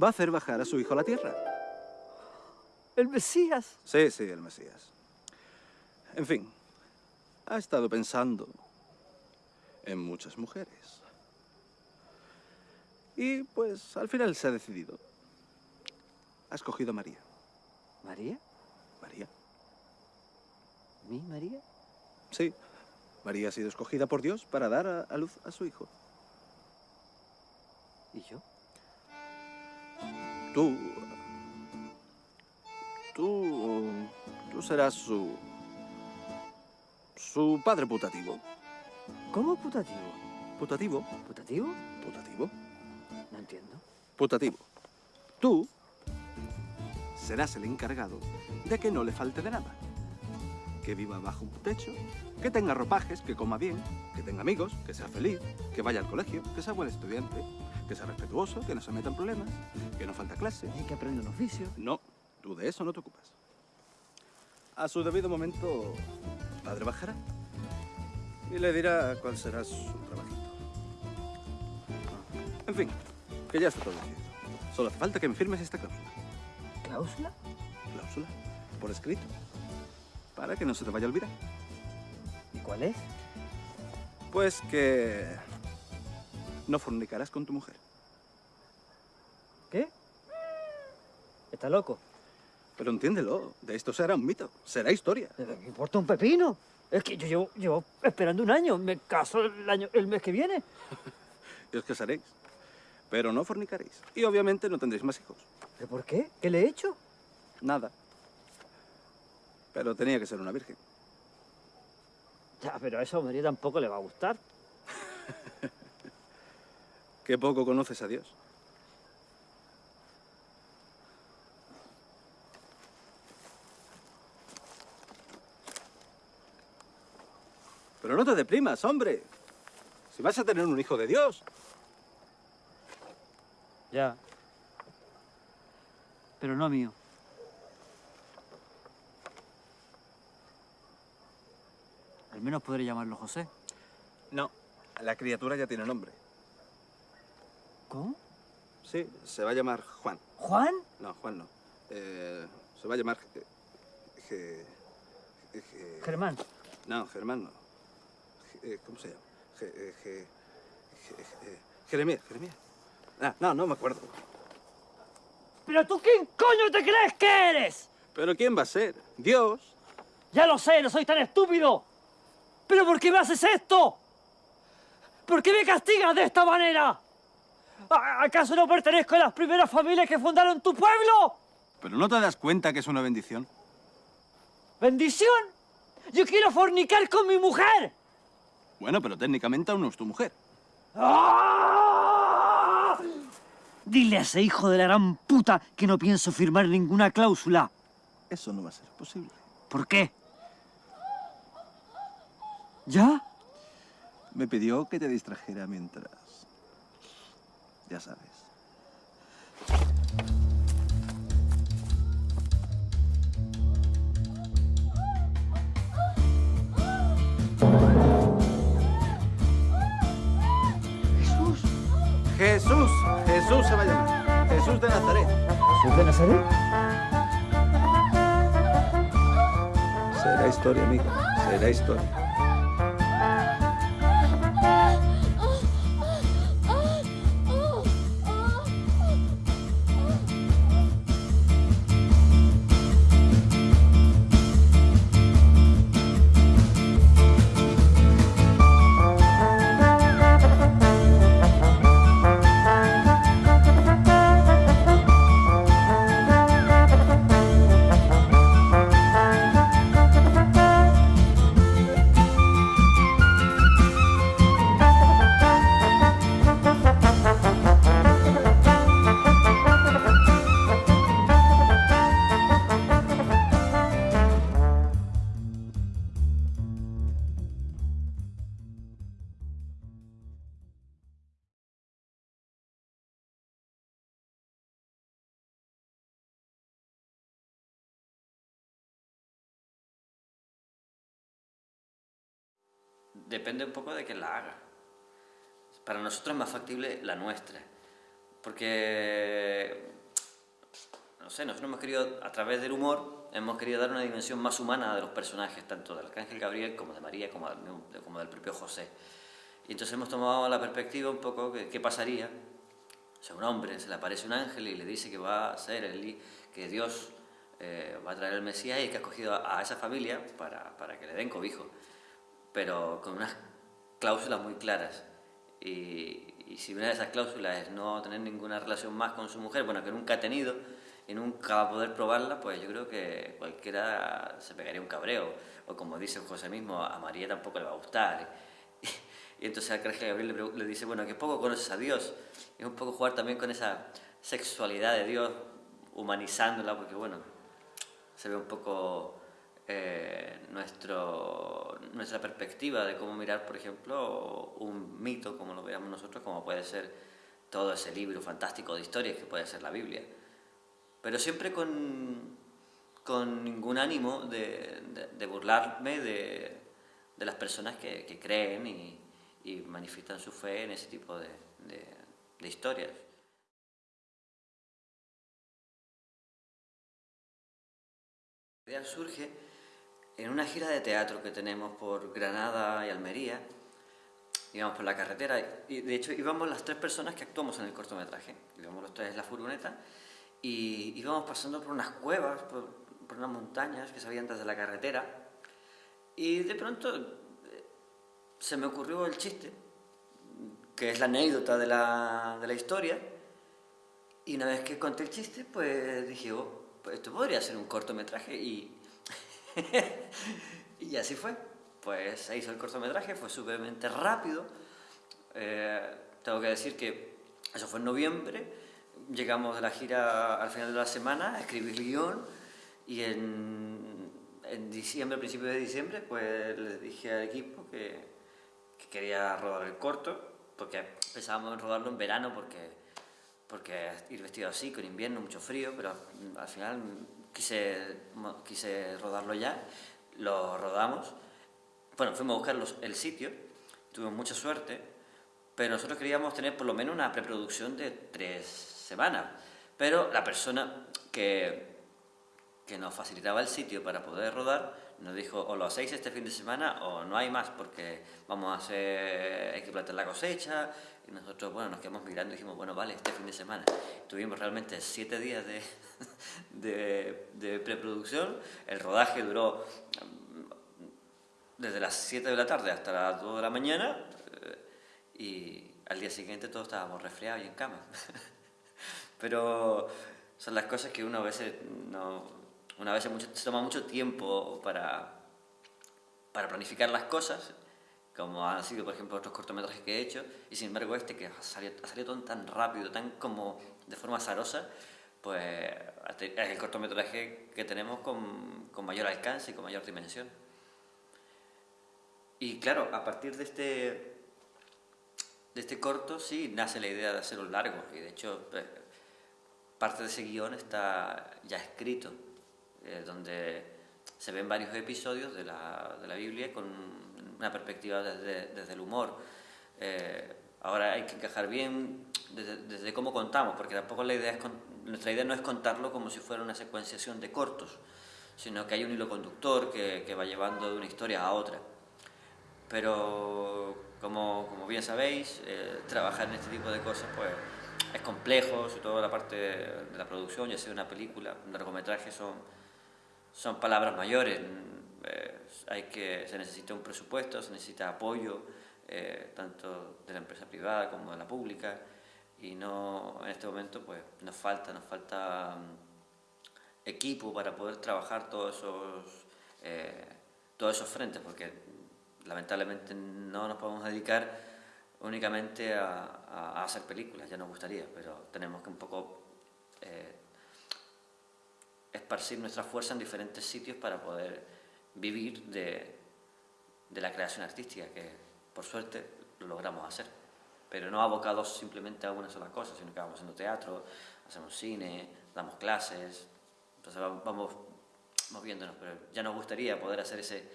Speaker 17: Va a hacer bajar a su hijo a la tierra.
Speaker 15: El Mesías.
Speaker 17: Sí, sí, el Mesías. En fin, ha estado pensando en muchas mujeres. Y pues al final se ha decidido. Ha escogido a María.
Speaker 15: ¿María?
Speaker 17: María.
Speaker 15: ¿Mi María?
Speaker 17: Sí, María ha sido escogida por Dios para dar a, a luz a su hijo.
Speaker 15: ¿Y yo?
Speaker 17: Tú... Tú... Tú serás su... Su padre putativo.
Speaker 15: ¿Cómo putativo?
Speaker 17: ¿Putativo?
Speaker 15: ¿Putativo?
Speaker 17: ¿Putativo?
Speaker 15: No entiendo.
Speaker 17: Putativo. Tú serás el encargado de que no le falte de nada. Que viva bajo un techo, que tenga ropajes, que coma bien, que tenga amigos, que sea feliz, que vaya al colegio, que sea buen estudiante, que sea respetuoso, que no se meta en problemas, que no falta clase.
Speaker 15: Y que aprenda un oficio.
Speaker 17: No, tú de eso no te ocupas. A su debido momento, padre bajará y le dirá cuál será su trabajito. En fin, que ya está todo decidido. Solo hace falta que me firmes esta cláusula.
Speaker 15: ¿Cláusula?
Speaker 17: Cláusula, por escrito, para que no se te vaya a olvidar.
Speaker 15: ¿Y cuál es?
Speaker 17: Pues que no fornicarás con tu mujer.
Speaker 15: ¿Qué? ¿Está loco?
Speaker 17: Pero entiéndelo, de esto será un mito, será historia.
Speaker 15: ¿Me importa un pepino? Es que yo llevo, llevo esperando un año. Me caso el, año, el mes que viene.
Speaker 17: Y os casaréis, pero no fornicaréis. Y obviamente no tendréis más hijos.
Speaker 15: ¿Pero por qué? ¿Qué le he hecho?
Speaker 17: Nada. Pero tenía que ser una virgen.
Speaker 15: Ya, pero a esa María tampoco le va a gustar.
Speaker 17: Qué poco conoces a Dios. Pero no te deprimas, hombre. Si vas a tener un hijo de Dios.
Speaker 15: Ya. Pero no mío. Al menos podré llamarlo José.
Speaker 17: No, la criatura ya tiene nombre.
Speaker 15: ¿Cómo?
Speaker 17: Sí, se va a llamar Juan.
Speaker 15: ¿Juan?
Speaker 17: No, Juan no. Eh, se va a llamar... eh, Ge- Ge-
Speaker 15: Germán.
Speaker 17: No, Germán no. Ge- eh, ¿Cómo se llama? Eh, Jeremías, Jeremías. Ah, no, no me acuerdo.
Speaker 15: ¿Pero tú quién coño te crees que eres?
Speaker 17: ¿Pero quién va a ser? ¿Dios?
Speaker 15: Ya lo sé, no soy tan estúpido. ¿Pero por qué me haces esto? ¿Por qué me castigas de esta manera? ¿A- ¿Acaso no pertenezco a las primeras familias que fundaron tu pueblo?
Speaker 17: ¿Pero no te das cuenta que es una bendición?
Speaker 15: ¿Bendición? Yo quiero fornicar con mi mujer.
Speaker 17: Bueno, pero técnicamente aún no es tu mujer.
Speaker 15: ¡Ah! Dile a ese hijo de la gran puta que no pienso firmar ninguna cláusula.
Speaker 17: Eso no va a ser posible.
Speaker 15: ¿Por qué? ¿Ya?
Speaker 17: Me pidió que te distrajera mientras... Ya sabes.
Speaker 15: Jesús.
Speaker 17: Jesús, Jesús se va a llamar. Jesús de Nazaret.
Speaker 15: ¿Jesús de Nazaret?
Speaker 17: Será historia, amigo. Será historia.
Speaker 14: Depende un poco de quién la haga. Para nosotros es más factible la nuestra. Porque, no sé, nosotros hemos querido, a través del humor, hemos querido dar una dimensión más humana de los personajes, tanto del Arcángel Gabriel como de María, como del, propio José. Y entonces hemos tomado la perspectiva un poco que qué pasaría si a un hombre se le aparece un ángel y le dice que va a ser el, que Dios eh, va a traer el Mesías y que ha escogido a, a esa familia para, para que le den cobijo, pero con unas cláusulas muy claras. Y, y si una de esas cláusulas es no tener ninguna relación más con su mujer, bueno, que nunca ha tenido y nunca va a poder probarla, pues yo creo que cualquiera se pegaría un cabreo. O como dice José mismo, a María tampoco le va a gustar. Y entonces al Arcángel Gabriel le, le dice, bueno, que poco conoces a Dios. Y es un poco jugar también con esa sexualidad de Dios, humanizándola, porque bueno, se ve un poco eh, nuestra perspectiva de cómo mirar, por ejemplo, un mito, como lo veamos nosotros, como puede ser todo ese libro fantástico de historias que puede ser la Biblia. Pero siempre con, ningún ánimo de, burlarme de, las personas que, creen y, manifiestan su fe en ese tipo de, de- de historias. La idea surge en una gira de teatro que tenemos por Granada y Almería, íbamos por la carretera y de hecho íbamos las tres personas que actuamos en el cortometraje. Íbamos los tres en la furgoneta y íbamos pasando por unas cuevas, por, por unas montañas que se veían desde la carretera y de pronto eh, se me ocurrió el chiste, que es la anécdota de la, de la historia y una vez que conté el chiste pues dije, oh, pues esto podría ser un cortometraje y, y así fue. Pues se hizo el cortometraje, fue súpermente rápido. Eh, tengo que decir que eso fue en noviembre, llegamos de la gira al final de la semana, a escribir el guion y en, diciembre, principio de diciembre, pues les dije al equipo que, que quería rodar el corto, porque pensábamos en rodarlo en verano porque porque ir vestido así, con invierno, mucho frío, pero al final quise, quise rodarlo ya, lo rodamos. Bueno, fuimos a buscar los, el sitio, tuvimos mucha suerte, pero nosotros queríamos tener por lo menos una preproducción de tres semanas. Pero la persona que, que nos facilitaba el sitio para poder rodar nos dijo o lo hacéis este fin de semana o no hay más porque vamos a hacer, hay que plantar la cosecha, y nosotros, bueno, nos quedamos mirando y dijimos, bueno, vale, este fin de semana. Tuvimos realmente siete días de, de, preproducción. El rodaje duró mm, desde las 7 de la tarde hasta las 2 de la mañana eh, y al día siguiente todos estábamos resfriados y en cama. Pero son las cosas que uno a veces no... Una vez se toma mucho tiempo para, para planificar las cosas como han sido, por ejemplo, otros cortometrajes que he hecho, y sin embargo este que ha salido, ha salido tan rápido, tan como de forma azarosa, pues es el cortometraje que tenemos con, con mayor alcance y con mayor dimensión. Y claro, a partir de este, de este corto sí nace la idea de hacer un largo, y de hecho pues, parte de ese guion está ya escrito, eh, donde se ven varios episodios de la, de la Biblia con una perspectiva desde, desde el humor. Eh, ahora hay que encajar bien desde, desde, cómo contamos, porque tampoco la idea es nuestra idea no es contarlo como si fuera una secuenciación de cortos, sino que hay un hilo conductor que, que va llevando de una historia a otra. Pero como, como bien sabéis, eh, trabajar en este tipo de cosas pues, es complejo, sobre todo la parte de la producción, ya sea una película, un largometraje, son, son palabras mayores. Eh, hay que, se necesita un presupuesto, se necesita apoyo, eh, tanto de la empresa privada como de la pública, y no, en este momento pues nos falta, nos falta mm, equipo para poder trabajar todos esos, eh, todos esos frentes, porque lamentablemente no nos podemos dedicar únicamente a, hacer películas, ya nos gustaría, pero tenemos que un poco eh, esparcir nuestra fuerza en diferentes sitios para poder vivir de, de la creación artística, que por suerte lo logramos hacer. Pero no abocados simplemente a una sola cosa, sino que vamos haciendo teatro, hacemos cine, damos clases, entonces vamos moviéndonos, pero ya nos gustaría poder hacer ese,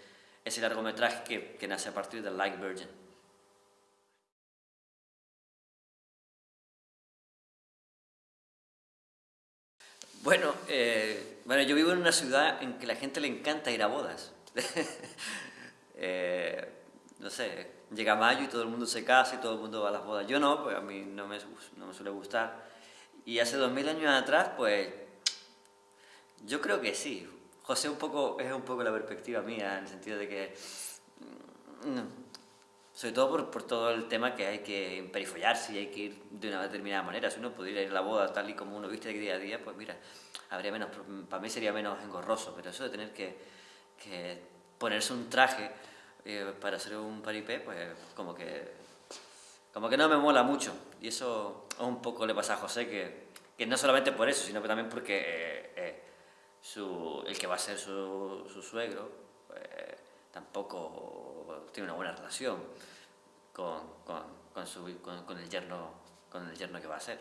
Speaker 14: ese largometraje que, que nace a partir del Like Virgin. Bueno, eh, bueno, yo vivo en una ciudad en que la gente le encanta ir a bodas. eh, no sé, llega mayo y todo el mundo se casa y todo el mundo va a las bodas. Yo no, pues a mí no me, no me suele gustar. Y hace dos mil años atrás, pues yo creo que sí. José un poco, es un poco la perspectiva mía, en el sentido de que... Mm, sobre todo por, por, todo el tema que hay que emperifollarse y hay que ir de una determinada manera. Si uno pudiera ir a la boda tal y como uno viste día a día, pues mira, habría menos, para mí sería menos engorroso, pero eso de tener que, que ponerse un traje eh, para hacer un paripé, pues como que, como que no me mola mucho. Y eso un poco le pasa a José, que, que no solamente por eso, sino también porque eh, eh, su, el que va a ser su, su suegro, pues, tiene una buena relación con, con, con, su, con, el yerno, con el yerno que va a ser.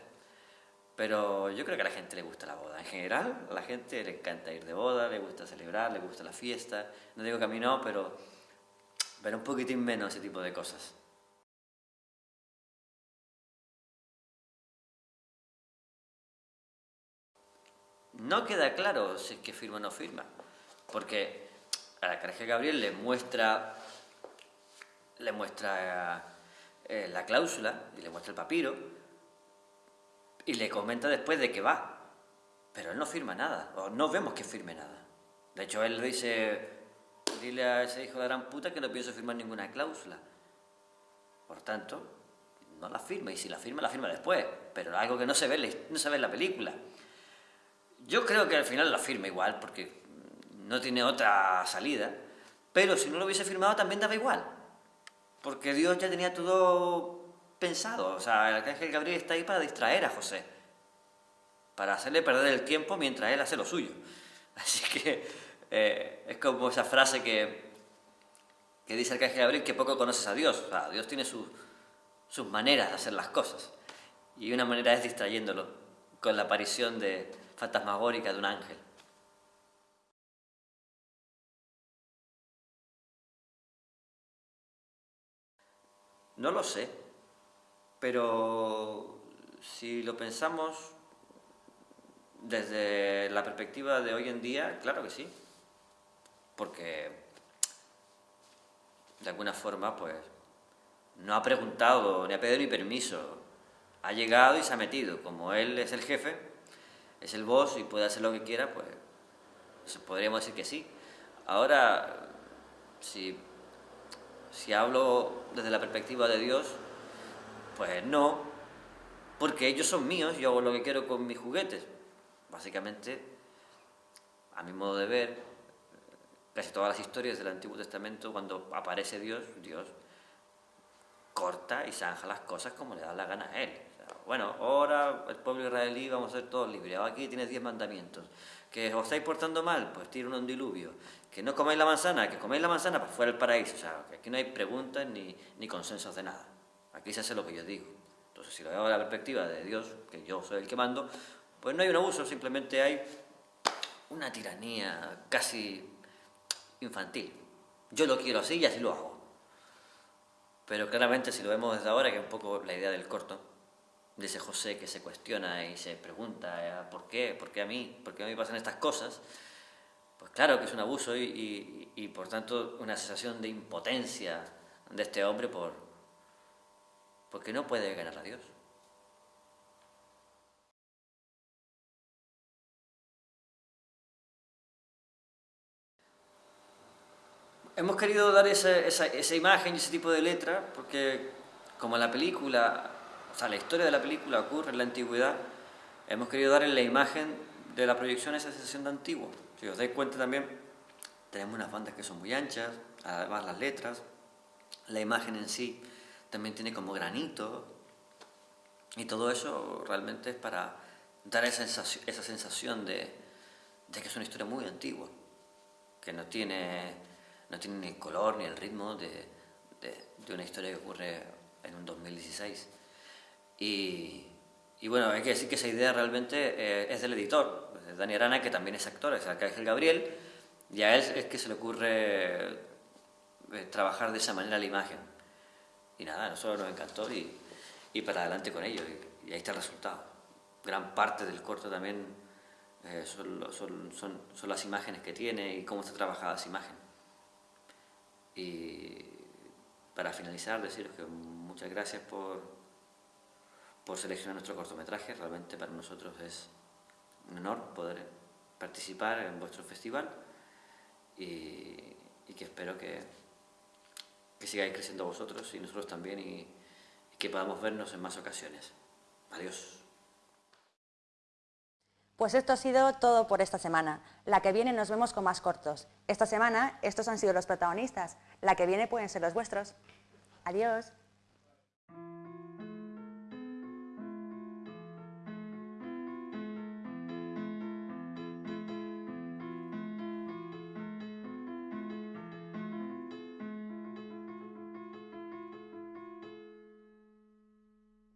Speaker 14: Pero yo creo que a la gente le gusta la boda. En general, a la gente le encanta ir de boda, le gusta celebrar, le gusta la fiesta. No digo que a mí no, pero, pero un poquitín menos ese tipo de cosas. No queda claro si es que firma o no firma, porque a la Carge Gabriel le muestra, le muestra eh, la cláusula y le muestra el papiro y le comenta después de que va. Pero él no firma nada, o no vemos que firme nada. De hecho, él dice, dile a ese hijo de gran puta que no pienso firmar ninguna cláusula. Por tanto, no la firma, y si la firma, la firma después, pero algo que no se ve, no se ve en la película. Yo creo que al final la firma igual, porque no tiene otra salida, pero si no lo hubiese firmado también daba igual, porque Dios ya tenía todo pensado, o sea, el arcángel Gabriel está ahí para distraer a José, para hacerle perder el tiempo mientras él hace lo suyo. Así que eh, es como esa frase que, que dice el arcángel Gabriel que poco conoces a Dios, o sea, Dios tiene sus, sus maneras de hacer las cosas, y una manera es distrayéndolo con la aparición de fantasmagórica de un ángel. No lo sé, pero si lo pensamos desde la perspectiva de hoy en día, claro que sí, porque de alguna forma pues no ha preguntado ni ha pedido ni permiso, ha llegado y se ha metido, como él es el jefe, es el boss y puede hacer lo que quiera, pues podríamos decir que sí. Ahora, si si hablo desde la perspectiva de Dios, pues no, porque ellos son míos, yo hago lo que quiero con mis juguetes. Básicamente, a mi modo de ver, casi todas las historias del Antiguo Testamento, cuando aparece Dios, Dios corta y zanja las cosas como le da la gana a él. Bueno, ahora el pueblo israelí vamos a ser todos libres. Aquí tienes diez mandamientos. Que os estáis portando mal, pues tira un diluvio. Que no comáis la manzana, que coméis la manzana, pues fuera el paraíso. O sea, que aquí no hay preguntas ni, ni consensos de nada. Aquí se hace lo que yo digo. Entonces, si lo veo desde la perspectiva de Dios, que yo soy el que mando, pues no hay un abuso, simplemente hay una tiranía casi infantil. Yo lo quiero así y así lo hago. Pero claramente si lo vemos desde ahora, que es un poco la idea del corto, de ese José que se cuestiona y se pregunta eh, ¿por qué? ¿Por qué a mí? ¿Por qué a mí pasan estas cosas? Pues claro que es un abuso y, por tanto una sensación de impotencia de este hombre por porque no puede ganar a Dios. Hemos querido dar esa, esa, esa imagen y ese tipo de letra porque como la película, o sea, la historia de la película ocurre en la antigüedad, hemos querido dar en la imagen de la proyección esa sensación de antiguo. Si os dais cuenta también, tenemos unas bandas que son muy anchas, además las letras, la imagen en sí también tiene como granito y todo eso realmente es para dar esa sensación, esa sensación de, de que es una historia muy antigua, que no tiene, no tiene ni el color ni el ritmo de, de- de una historia que ocurre en un 2016. Y, y bueno, hay que decir que esa idea realmente eh, es del editor, de Dani Arana, que también es actor, es Arcángel Gabriel, y a él es que se le ocurre eh, trabajar de esa manera la imagen. Y nada, a nosotros nos encantó y, y para adelante con ello, y, y ahí está el resultado. Gran parte del corto también eh, son, son, son, son las imágenes que tiene y cómo está trabajada esa imagen. Y para finalizar, deciros que muchas gracias por, por seleccionar nuestro cortometraje. Realmente para nosotros es un honor poder participar en vuestro festival y, que espero que, que sigáis creciendo vosotros y nosotros también y, y que podamos vernos en más ocasiones. Adiós.
Speaker 1: Pues esto ha sido todo por esta semana. La que viene nos vemos con más cortos. Esta semana estos han sido los protagonistas. La que viene pueden ser los vuestros. Adiós.